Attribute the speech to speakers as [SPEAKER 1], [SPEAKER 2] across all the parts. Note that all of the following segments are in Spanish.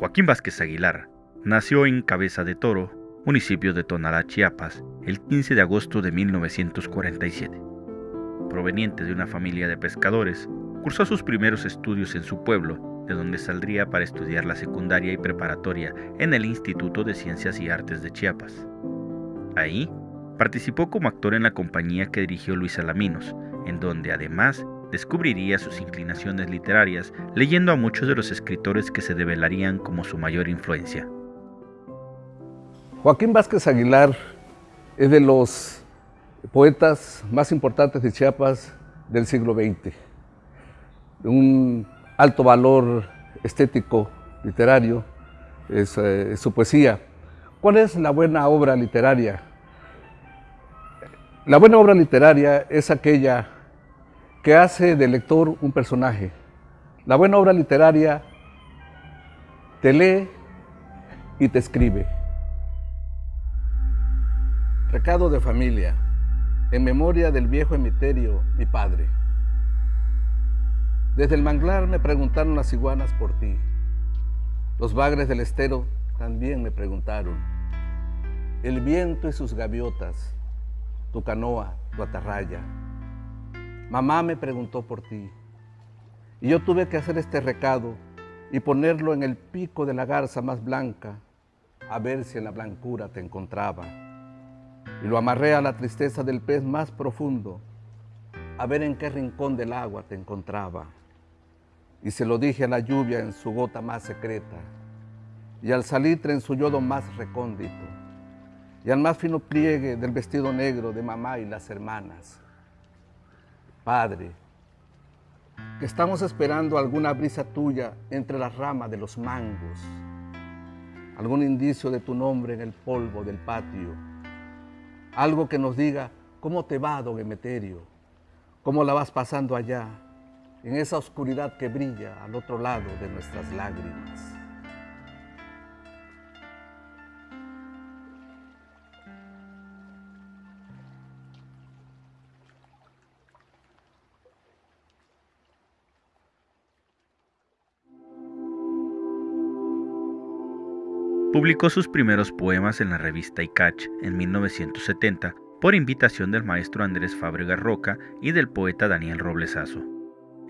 [SPEAKER 1] Joaquín Vázquez Aguilar nació en Cabeza de Toro, municipio de Tonalá, Chiapas, el 15 de agosto de 1947. Proveniente de una familia de pescadores, cursó sus primeros estudios en su pueblo, de donde saldría para estudiar la secundaria y preparatoria en el Instituto de Ciencias y Artes de Chiapas. Ahí, participó como actor en la compañía que dirigió Luis Alaminos, en donde además descubriría sus inclinaciones literarias leyendo a muchos de los escritores que se develarían como su mayor influencia.
[SPEAKER 2] Joaquín Vázquez Aguilar es de los poetas más importantes de Chiapas del siglo XX, un alto valor estético, literario, es, eh, su poesía. ¿Cuál es la buena obra literaria? La buena obra literaria es aquella que hace del lector un personaje. La buena obra literaria te lee y te escribe. Recado de familia, en memoria del viejo emiterio, mi padre. Desde el manglar me preguntaron las iguanas por ti. Los bagres del estero también me preguntaron. El viento y sus gaviotas, tu canoa, tu atarraya, Mamá me preguntó por ti. Y yo tuve que hacer este recado y ponerlo en el pico de la garza más blanca, a ver si en la blancura te encontraba. Y lo amarré a la tristeza del pez más profundo, a ver en qué rincón del agua te encontraba. Y se lo dije a la lluvia en su gota más secreta, y al salitre en su yodo más recóndito, y al más fino pliegue del vestido negro de mamá y las hermanas. Padre, que estamos esperando alguna brisa tuya entre las ramas de los mangos, algún indicio de tu nombre en el polvo del patio, algo que nos diga cómo te va, don Emeterio, cómo la vas pasando allá, en esa oscuridad que brilla al otro lado de nuestras lágrimas.
[SPEAKER 1] Publicó sus primeros poemas en la revista Icach en 1970 por invitación del maestro Andrés Fábrega Roca y del poeta Daniel Roblesazo.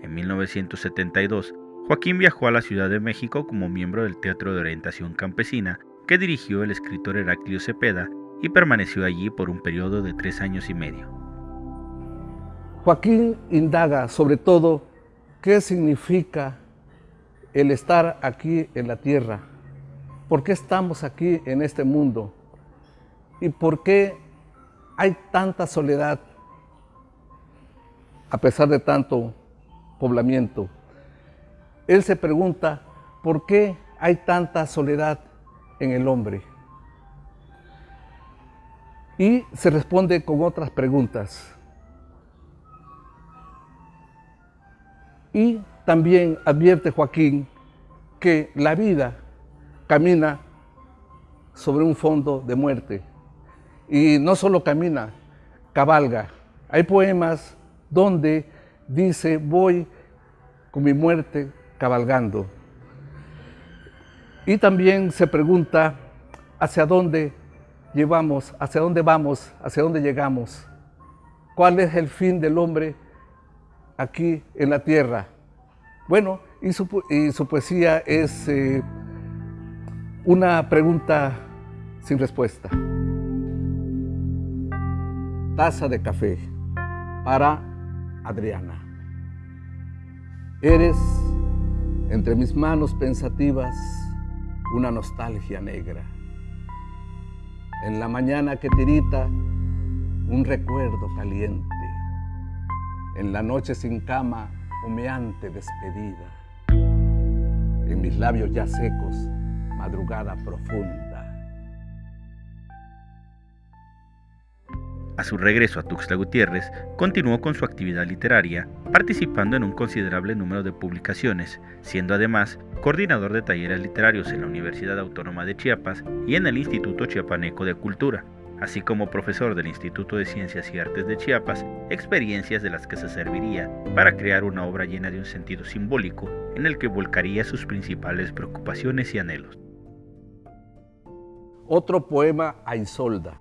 [SPEAKER 1] En 1972, Joaquín viajó a la Ciudad de México como miembro del Teatro de Orientación Campesina que dirigió el escritor Heraclio Cepeda y permaneció allí por un periodo de tres años y medio.
[SPEAKER 2] Joaquín indaga sobre todo qué significa el estar aquí en la tierra, ¿Por qué estamos aquí en este mundo? ¿Y por qué hay tanta soledad a pesar de tanto poblamiento? Él se pregunta, ¿por qué hay tanta soledad en el hombre? Y se responde con otras preguntas. Y también advierte Joaquín que la vida camina sobre un fondo de muerte. Y no solo camina, cabalga. Hay poemas donde dice, voy con mi muerte cabalgando. Y también se pregunta hacia dónde llevamos, hacia dónde vamos, hacia dónde llegamos. ¿Cuál es el fin del hombre aquí en la tierra? Bueno, y su, poesía es... Eh, una pregunta sin respuesta. Taza de café para Adriana. Eres, entre mis manos pensativas, una nostalgia negra. En la mañana que tirita, un recuerdo caliente. En la noche sin cama, humeante despedida. En mis labios ya secos, madrugada profunda.
[SPEAKER 1] A su regreso a Tuxtla Gutiérrez, continuó con su actividad literaria, participando en un considerable número de publicaciones, siendo además coordinador de talleres literarios en la Universidad Autónoma de Chiapas y en el Instituto Chiapaneco de Cultura, así como profesor del Instituto de Ciencias y Artes de Chiapas, experiencias de las que se serviría para crear una obra llena de un sentido simbólico en el que volcaría sus principales preocupaciones y anhelos.
[SPEAKER 2] Otro poema a Isolda.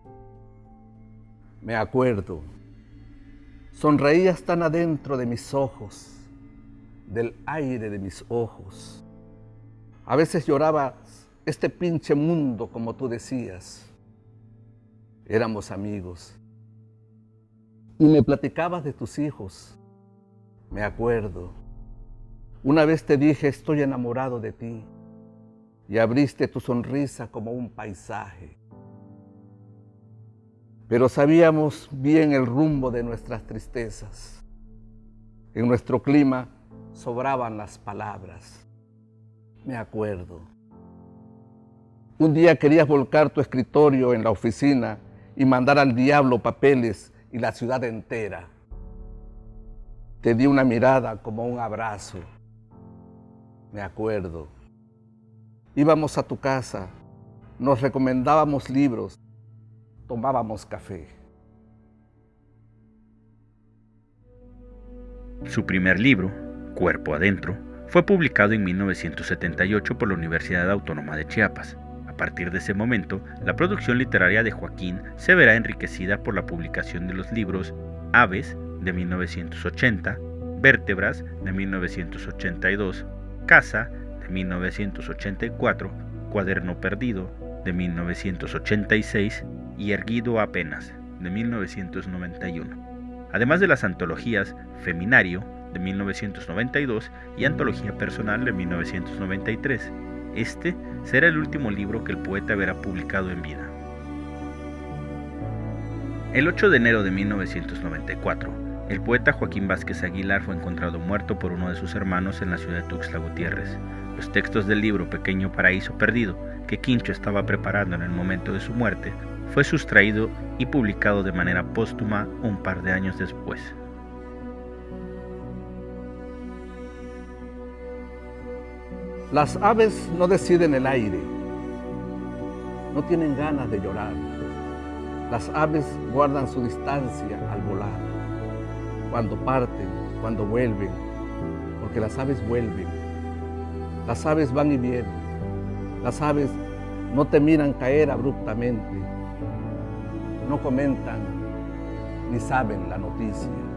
[SPEAKER 2] Me acuerdo, sonreías tan adentro de mis ojos, del aire de mis ojos. A veces llorabas este pinche mundo, como tú decías éramos amigos. Y me platicabas de tus hijos. Me acuerdo. Una vez te dije, estoy enamorado de ti. Y abriste tu sonrisa como un paisaje. Pero sabíamos bien el rumbo de nuestras tristezas. En nuestro clima sobraban las palabras. Me acuerdo. Un día querías volcar tu escritorio en la oficina y mandar al diablo papeles y la ciudad entera. Te di una mirada como un abrazo. Me acuerdo. Íbamos a tu casa, nos recomendábamos libros, tomábamos café.
[SPEAKER 1] Su primer libro, Cuerpo Adentro, fue publicado en 1978 por la Universidad Autónoma de Chiapas partir de ese momento, la producción literaria de Joaquín se verá enriquecida por la publicación de los libros Aves de 1980, Vértebras de 1982, Casa 1984, Cuaderno Perdido de 1986 y Erguido apenas de 1991. Además de las antologías Feminario de 1992 y Antología Personal de 1993. Este será el último libro que el poeta verá publicado en vida. El 8 de enero de 1994, el poeta Joaquín Vázquez Aguilar fue encontrado muerto por uno de sus hermanos en la ciudad de Tuxtla Gutiérrez. Los textos del libro Pequeño Paraíso Perdido, que Quincho estaba preparando en el momento de su muerte, fue sustraído y publicado de manera póstuma un par de años después.
[SPEAKER 2] Las aves no deciden el aire, no tienen ganas de llorar. Las aves guardan su distancia al volar, cuando parten, cuando vuelven, porque las aves vuelven. Las aves van y vienen. Las aves no te miran caer abruptamente, no comentan ni saben la noticia.